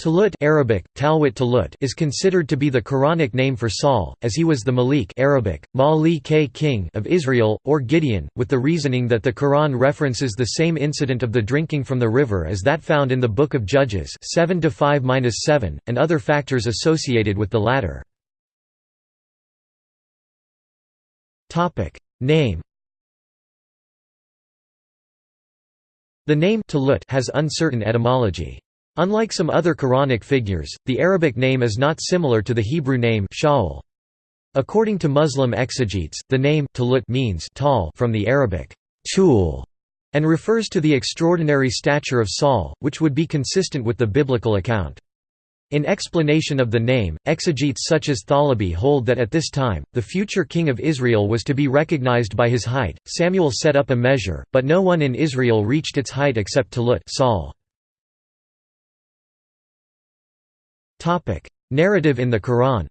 Talut Arabic, Talwit Talut is considered to be the Quranic name for Saul, as he was the Malik Arabic, Malik king of Israel, or Gideon, with the reasoning that the Quran references the same incident of the drinking from the river as that found in the Book of Judges 7 and other factors associated with the latter. Name The name Talut has uncertain etymology. Unlike some other Quranic figures, the Arabic name is not similar to the Hebrew name Shaul. According to Muslim exegetes, the name Talut means tall from the Arabic tul and refers to the extraordinary stature of Saul, which would be consistent with the biblical account. In explanation of the name, exegetes such as Thalabi hold that at this time, the future king of Israel was to be recognized by his height. Samuel set up a measure, but no one in Israel reached its height except Talut Saul. Topic: Narrative in the Quran.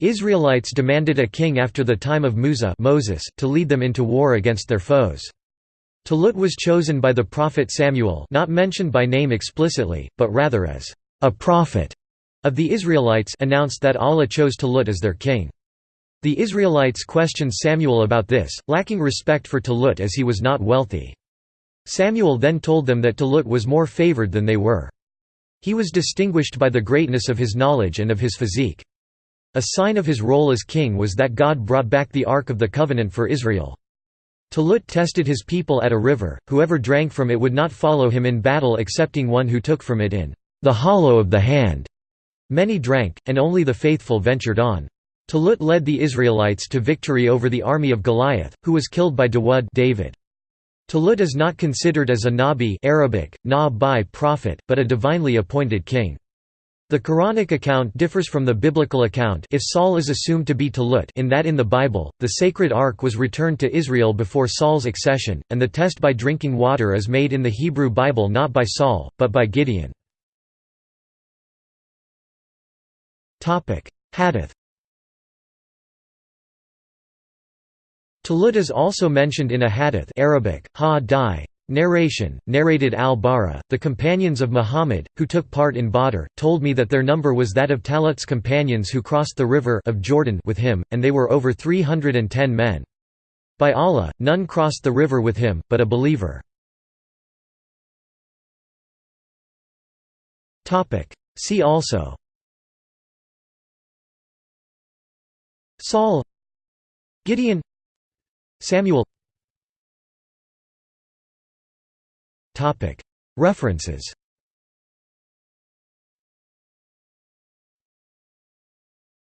Israelites demanded a king after the time of Musa Moses to lead them into war against their foes. Talut was chosen by the prophet Samuel not mentioned by name explicitly, but rather as a prophet of the Israelites announced that Allah chose Talut as their king. The Israelites questioned Samuel about this, lacking respect for Talut as he was not wealthy. Samuel then told them that Talut was more favored than they were. He was distinguished by the greatness of his knowledge and of his physique. A sign of his role as king was that God brought back the Ark of the Covenant for Israel. Talut tested his people at a river, whoever drank from it would not follow him in battle excepting one who took from it in the hollow of the hand. Many drank, and only the faithful ventured on. Talut led the Israelites to victory over the army of Goliath, who was killed by Dawud David. Talut is not considered as a Nabi Arabic, na prophet, but a divinely appointed king. The Quranic account differs from the biblical account if Saul is assumed to be Talut in that in the Bible, the sacred ark was returned to Israel before Saul's accession, and the test by drinking water is made in the Hebrew Bible not by Saul, but by Gideon. Hadith Talut is also mentioned in a hadith Arabic, ha Narration, narrated al-Bara, the companions of Muhammad, who took part in Badr, told me that their number was that of Talut's companions who crossed the river of Jordan with him, and they were over 310 men. By Allah, none crossed the river with him, but a believer. See also Saul Gideon Samuel. References